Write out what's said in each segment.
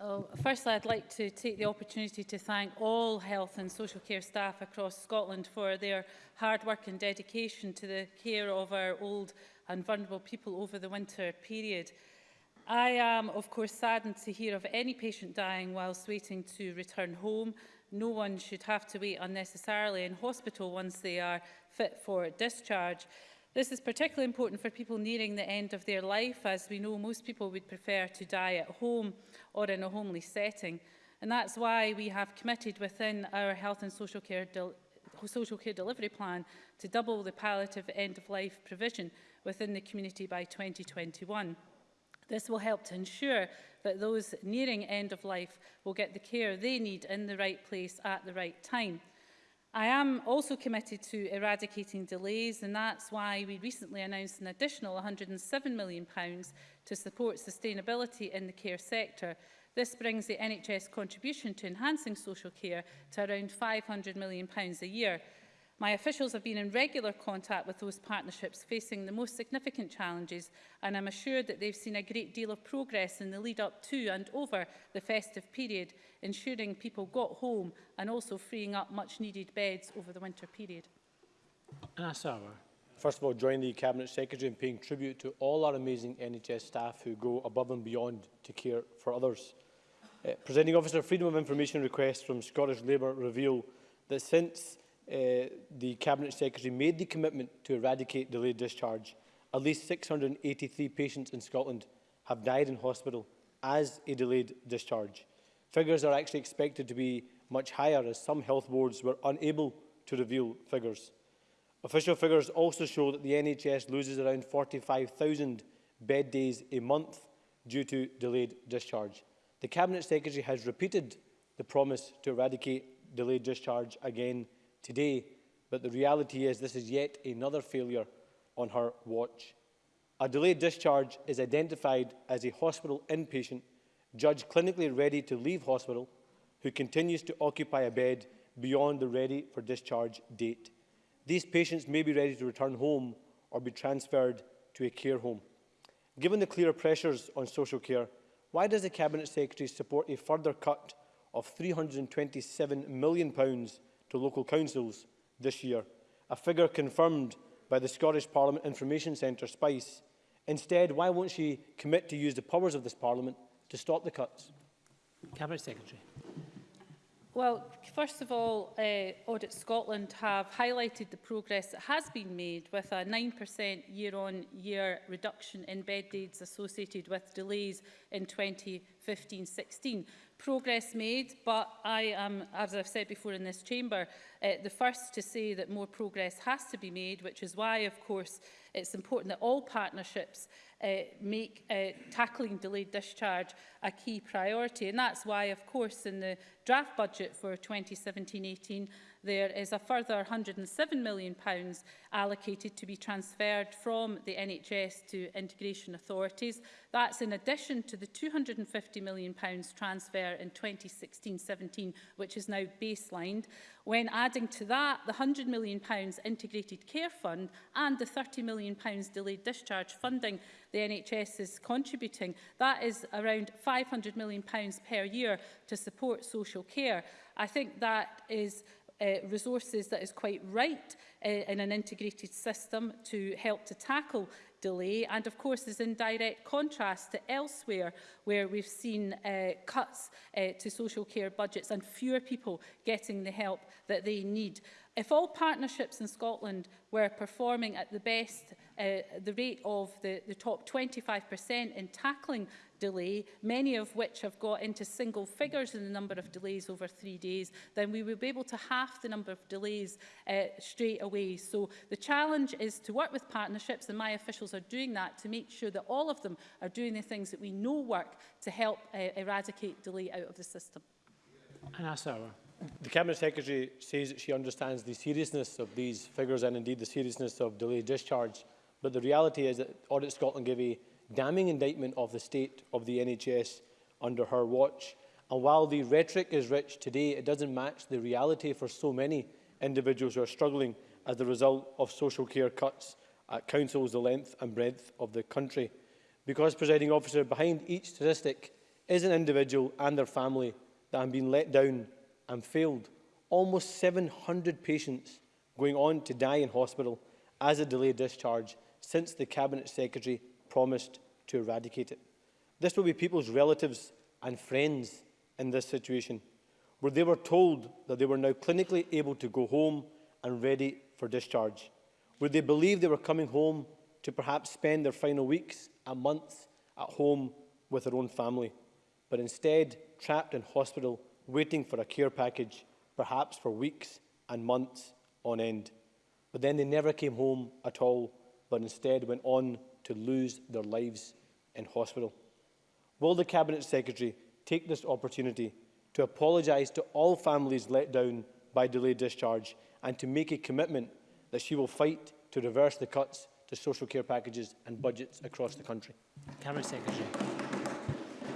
Well, firstly, I'd like to take the opportunity to thank all health and social care staff across Scotland for their hard work and dedication to the care of our old and vulnerable people over the winter period. I am, of course, saddened to hear of any patient dying whilst waiting to return home. No one should have to wait unnecessarily in hospital once they are fit for discharge. This is particularly important for people nearing the end of their life, as we know most people would prefer to die at home or in a homely setting. And that's why we have committed within our health and social care, social care delivery plan to double the palliative end-of-life provision within the community by 2021. This will help to ensure that those nearing end of life will get the care they need in the right place at the right time. I am also committed to eradicating delays and that's why we recently announced an additional £107 million to support sustainability in the care sector. This brings the NHS contribution to enhancing social care to around £500 million a year. My officials have been in regular contact with those partnerships facing the most significant challenges and I'm assured that they've seen a great deal of progress in the lead up to and over the festive period, ensuring people got home and also freeing up much needed beds over the winter period. Anasawa. First of all, join the Cabinet Secretary in paying tribute to all our amazing NHS staff who go above and beyond to care for others. Uh, Presenting Officer, Freedom of Information requests from Scottish Labour reveal that since Uh, the Cabinet Secretary made the commitment to eradicate delayed discharge, at least 683 patients in Scotland have died in hospital as a delayed discharge. Figures are actually expected to be much higher as some health boards were unable to reveal figures. Official figures also show that the NHS loses around 45,000 bed days a month due to delayed discharge. The Cabinet Secretary has repeated the promise to eradicate delayed discharge again today, but the reality is this is yet another failure on her watch. A delayed discharge is identified as a hospital inpatient judged clinically ready to leave hospital who continues to occupy a bed beyond the ready for discharge date. These patients may be ready to return home or be transferred to a care home. Given the clear pressures on social care, why does the Cabinet Secretary support a further cut of £327 million to local councils this year, a figure confirmed by the Scottish Parliament Information Centre, SPICE. Instead, why won't she commit to use the powers of this Parliament to stop the cuts? Cabinet Secretary. Well, first of all, uh, Audit Scotland have highlighted the progress that has been made with a 9% year-on-year reduction in bed days associated with delays in 2015-16 progress made, but I am, as I've said before in this chamber, uh, the first to say that more progress has to be made, which is why, of course, it's important that all partnerships uh, make uh, tackling delayed discharge a key priority. And that's why, of course, in the draft budget for 2017-18, there is a further £107 million allocated to be transferred from the NHS to integration authorities. That's in addition to the £250 million transfer in 2016-17, which is now baselined. When adding to that the £100 million integrated care fund and the £30 million delayed discharge funding the NHS is contributing, that is around £500 million per year to support social care. I think that is uh, resources that is quite right uh, in an integrated system to help to tackle delay and of course is in direct contrast to elsewhere where we've seen uh, cuts uh, to social care budgets and fewer people getting the help that they need. If all partnerships in Scotland were performing at the best, uh, the rate of the, the top 25% in tackling delay, many of which have got into single figures in the number of delays over three days, then we will be able to half the number of delays uh, straight away. So the challenge is to work with partnerships, and my officials are doing that to make sure that all of them are doing the things that we know work to help uh, eradicate delay out of the system. And that's The Cabinet Secretary says that she understands the seriousness of these figures and indeed the seriousness of delay discharge, but the reality is that Audit Scotland give a damning indictment of the state of the NHS under her watch. And while the rhetoric is rich today, it doesn't match the reality for so many individuals who are struggling as a result of social care cuts at councils the length and breadth of the country. Because, presiding officer, behind each statistic is an individual and their family that have been let down and failed. Almost 700 patients going on to die in hospital as a delayed discharge since the Cabinet Secretary promised to eradicate it. This will be people's relatives and friends in this situation, where they were told that they were now clinically able to go home and ready for discharge, where they believed they were coming home to perhaps spend their final weeks and months at home with their own family, but instead trapped in hospital waiting for a care package, perhaps for weeks and months on end. But then they never came home at all, but instead went on to lose their lives in hospital. Will the Cabinet Secretary take this opportunity to apologise to all families let down by delayed discharge and to make a commitment that she will fight to reverse the cuts to social care packages and budgets across the country? Cabinet Secretary.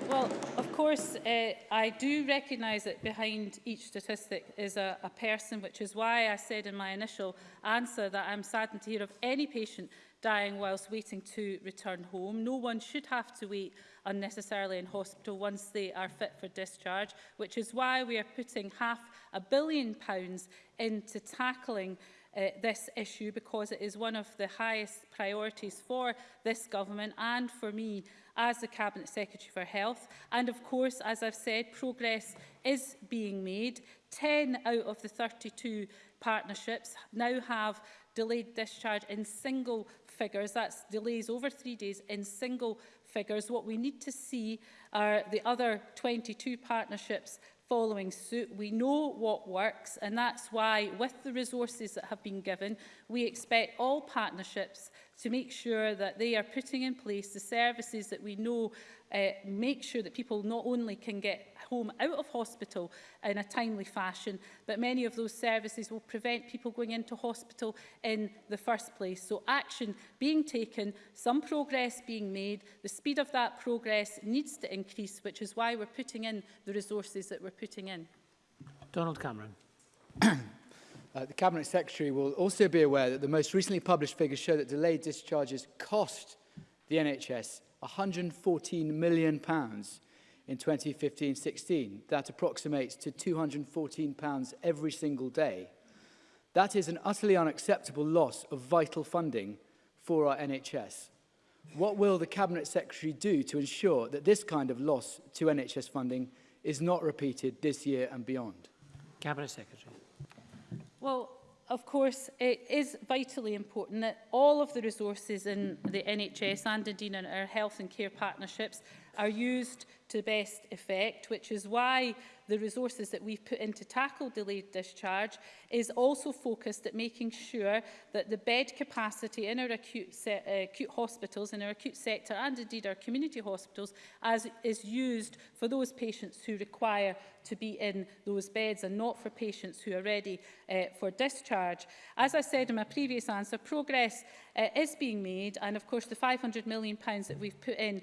Well, of course, uh, I do recognise that behind each statistic is a, a person, which is why I said in my initial answer that I'm saddened to hear of any patient dying whilst waiting to return home. No one should have to wait unnecessarily in hospital once they are fit for discharge, which is why we are putting half a billion pounds into tackling uh, this issue because it is one of the highest priorities for this government and for me as the Cabinet Secretary for Health. And of course, as I've said, progress is being made. 10 out of the 32 partnerships now have delayed discharge in single figures, that's delays over three days in single figures. What we need to see are the other 22 partnerships following suit. We know what works and that's why with the resources that have been given, we expect all partnerships to make sure that they are putting in place the services that we know uh, make sure that people not only can get home out of hospital in a timely fashion, but many of those services will prevent people going into hospital in the first place. So action being taken, some progress being made, the speed of that progress needs to increase, which is why we're putting in the resources that we're putting in. Donald Cameron. Uh, the Cabinet Secretary will also be aware that the most recently published figures show that delayed discharges cost the NHS £114 million in 2015-16. That approximates to £214 every single day. That is an utterly unacceptable loss of vital funding for our NHS. What will the Cabinet Secretary do to ensure that this kind of loss to NHS funding is not repeated this year and beyond? Cabinet Secretary. Well, of course, it is vitally important that all of the resources in the NHS and indeed in our health and care partnerships are used to best effect, which is why the resources that we've put in to tackle delayed discharge is also focused at making sure that the bed capacity in our acute, uh, acute hospitals, in our acute sector and indeed our community hospitals as is used for those patients who require to be in those beds and not for patients who are ready uh, for discharge. As I said in my previous answer, progress uh, is being made and of course the £500 million that we've put in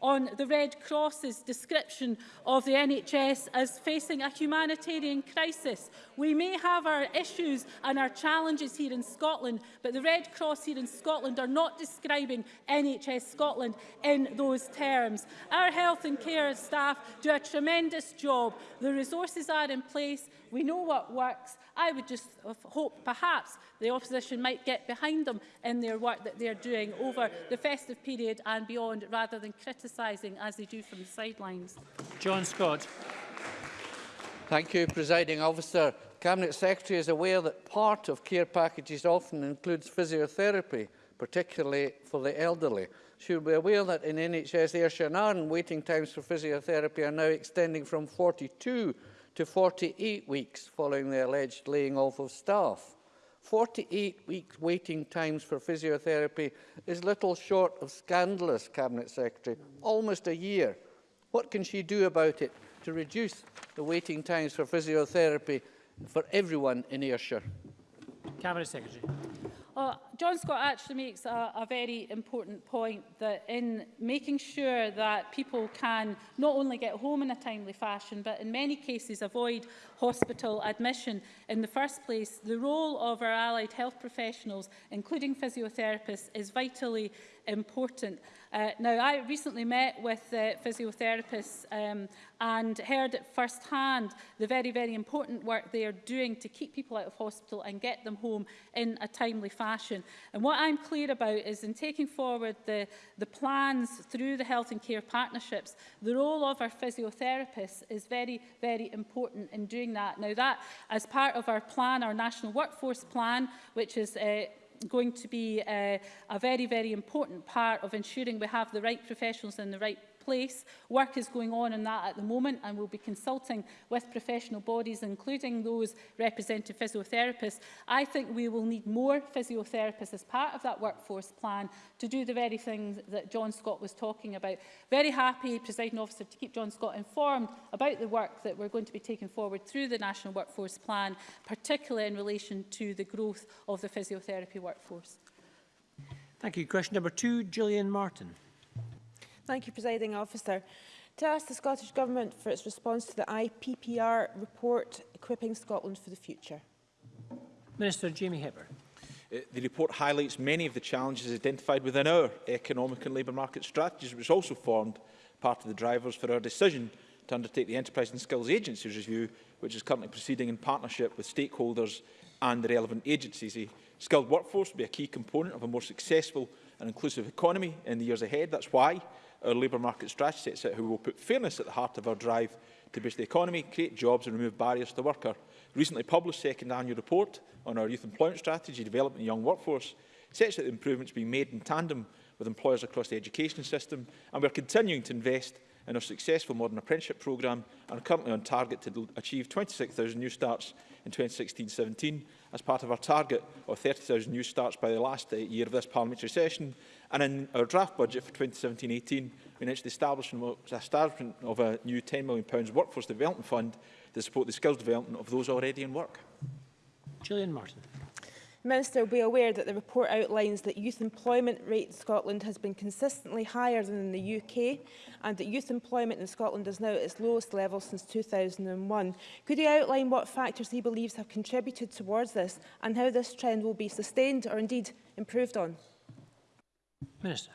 on the Red Cross's description of the NHS as facing a humanitarian crisis. We may have our issues and our challenges here in Scotland, but the Red Cross here in Scotland are not describing NHS Scotland in those terms. Our health and care staff do a tremendous job. The resources are in place. We know what works I would just hope perhaps the opposition might get behind them in their work that they are doing over the festive period and beyond rather than criticising as they do from the sidelines. John Scott. Thank you, Presiding Officer. Cabinet Secretary is aware that part of care packages often includes physiotherapy, particularly for the elderly. She will be aware that in NHS Ayrshire and Arden, waiting times for physiotherapy are now extending from 42 to 48 weeks following the alleged laying off of staff. 48 weeks waiting times for physiotherapy is little short of scandalous, Cabinet Secretary, almost a year. What can she do about it to reduce the waiting times for physiotherapy for everyone in Ayrshire? Cabinet Secretary. Uh, John Scott actually makes a, a very important point that in making sure that people can not only get home in a timely fashion, but in many cases avoid hospital admission. In the first place, the role of our allied health professionals, including physiotherapists, is vitally important. Uh, now, I recently met with uh, physiotherapists um, and heard at first hand the very, very important work they are doing to keep people out of hospital and get them home in a timely fashion fashion. And what I'm clear about is in taking forward the, the plans through the health and care partnerships, the role of our physiotherapists is very, very important in doing that. Now that, as part of our plan, our national workforce plan, which is uh, going to be uh, a very, very important part of ensuring we have the right professionals in the right place. Work is going on on that at the moment and we'll be consulting with professional bodies, including those representing physiotherapists. I think we will need more physiotherapists as part of that workforce plan to do the very things that John Scott was talking about. Very happy, presiding officer, to keep John Scott informed about the work that we're going to be taking forward through the National Workforce Plan, particularly in relation to the growth of the physiotherapy workforce. Thank you. Question number two, Gillian Martin. Thank you, Presiding Officer. To ask the Scottish Government for its response to the IPPR report, Equipping Scotland for the Future. Minister Jamie Hepburn. Uh, the report highlights many of the challenges identified within our economic and labour market strategies, which also formed part of the drivers for our decision to undertake the Enterprise and Skills Agencies review, which is currently proceeding in partnership with stakeholders and the relevant agencies. A skilled workforce will be a key component of a more successful and inclusive economy in the years ahead. That's why our labour market strategy sets out how we will put fairness at the heart of our drive to boost the economy, create jobs and remove barriers to the worker. Recently published second annual report on our youth employment strategy, development young workforce, sets out the improvements being made in tandem with employers across the education system, and we are continuing to invest in our successful Modern Apprenticeship Programme and are currently on target to achieve 26,000 new starts in 2016-17 as part of our target of 30,000 new starts by the last uh, year of this parliamentary session. And in our draft budget for 2017-18, we announced the establishment of a new £10 million workforce development fund to support the skills development of those already in work. Gillian Martin. Minister will be aware that the report outlines that youth employment rate in Scotland has been consistently higher than in the UK and that youth employment in Scotland is now at its lowest level since 2001. Could he outline what factors he believes have contributed towards this and how this trend will be sustained or indeed improved on? Minister.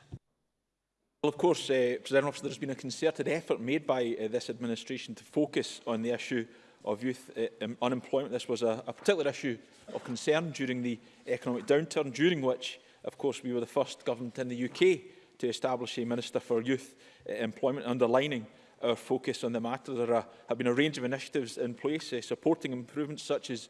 Well, of course, uh, President Officer, there has been a concerted effort made by uh, this administration to focus on the issue of youth uh, unemployment. This was a, a particular issue of concern during the economic downturn, during which, of course, we were the first government in the UK to establish a Minister for Youth uh, Employment, underlining our focus on the matter. There are, have been a range of initiatives in place uh, supporting improvements such as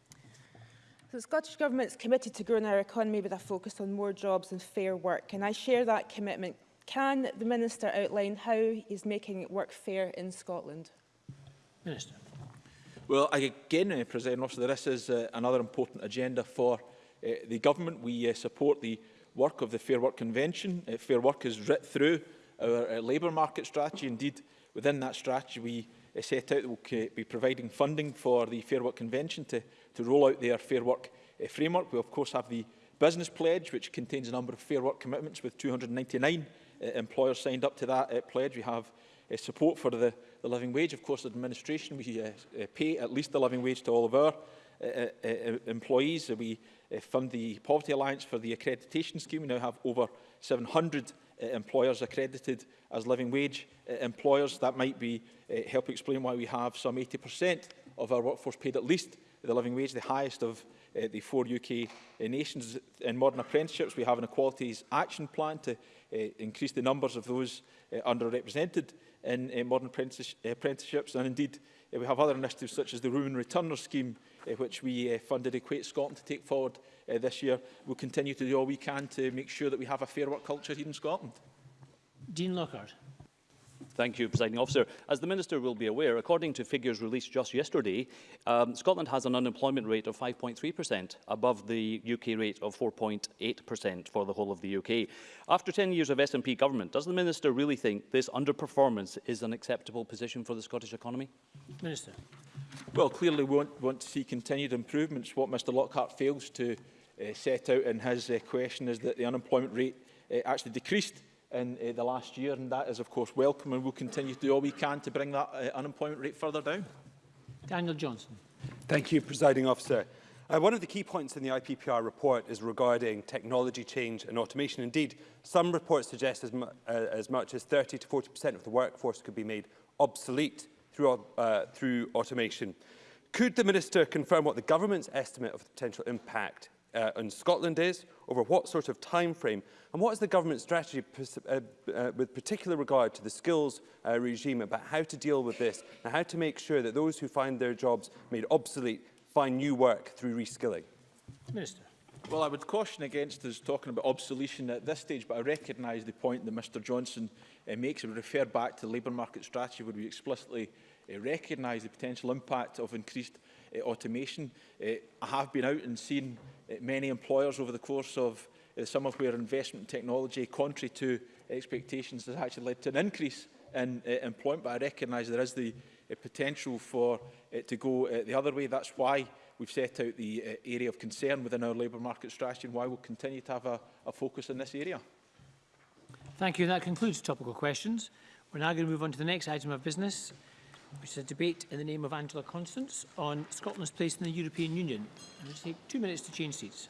So the Scottish Government is committed to growing our economy with a focus on more jobs and fair work, and I share that commitment. Can the Minister outline how he is making work fair in Scotland? Minister. Well, I again, uh, President Officer, this is uh, another important agenda for uh, the government. We uh, support the work of the Fair Work Convention. Uh, Fair Work is writ through our uh, labour market strategy. Indeed, within that strategy, we uh, set out that we'll be providing funding for the Fair Work Convention to, to roll out their Fair Work uh, framework. We, of course, have the Business Pledge, which contains a number of Fair Work commitments with 299 uh, employers signed up to that uh, pledge. We have uh, support for the the living wage. Of course, administration, we uh, uh, pay at least the living wage to all of our uh, uh, uh employees. We uh, fund the Poverty Alliance for the accreditation scheme. We now have over 700 uh, employers accredited as living wage uh, employers. That might be uh, help explain why we have some 80% of our workforce paid at least the living wage, the highest of uh, the four UK uh, nations in modern apprenticeships. We have an equalities action plan to uh, increase the numbers of those uh, underrepresented in uh, modern apprentice uh, apprenticeships. And indeed, uh, we have other initiatives such as the Women Returner Scheme, uh, which we uh, funded Equate Scotland to take forward uh, this year. We'll continue to do all we can to make sure that we have a fair work culture here in Scotland. Dean Lockhart. Thank you, Presiding Officer. As the Minister will be aware, according to figures released just yesterday, um, Scotland has an unemployment rate of 5.3%, above the UK rate of 4.8% for the whole of the UK. After 10 years of SNP government, does the Minister really think this underperformance is an acceptable position for the Scottish economy? Minister. Well, clearly we want, want to see continued improvements. What Mr Lockhart fails to uh, set out in his uh, question is that the unemployment rate uh, actually decreased in uh, the last year, and that is, of course, welcome, and we'll continue to do all we can to bring that uh, unemployment rate further down. Daniel Johnson. Thank you, Presiding Officer. Uh, one of the key points in the IPPR report is regarding technology change and automation. Indeed, some reports suggest as, mu uh, as much as 30 to 40% of the workforce could be made obsolete through, uh, through automation. Could the Minister confirm what the government's estimate of the potential impact uh, in Scotland is, over what sort of time frame, and what is the government strategy uh, uh, with particular regard to the skills uh, regime about how to deal with this and how to make sure that those who find their jobs made obsolete find new work through reskilling? Minister. Well, I would caution against us talking about obsolescence at this stage, but I recognise the point that Mr Johnson uh, makes. I would refer back to the labour market strategy where we explicitly uh, recognise the potential impact of increased uh, automation. Uh, I have been out and seen Eh, many employers over the course of the eh, summer where investment in technology, contrary to expectations, has actually led to an increase in uh, employment. But I recognise there is the uh, potential for it to go uh, the other way. That's why we've set out the uh, area of concern within our labour market strategy and why we'll continue to have a, a focus in this area. Thank you. That concludes topical questions. We're now going to move on to the next item of business. It's is a debate in the name of Angela Constance on Scotland's place in the European Union. I'm going to take two minutes to change seats.